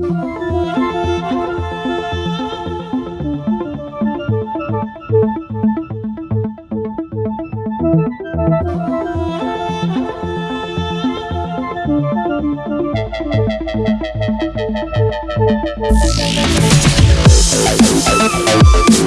We'll be right back.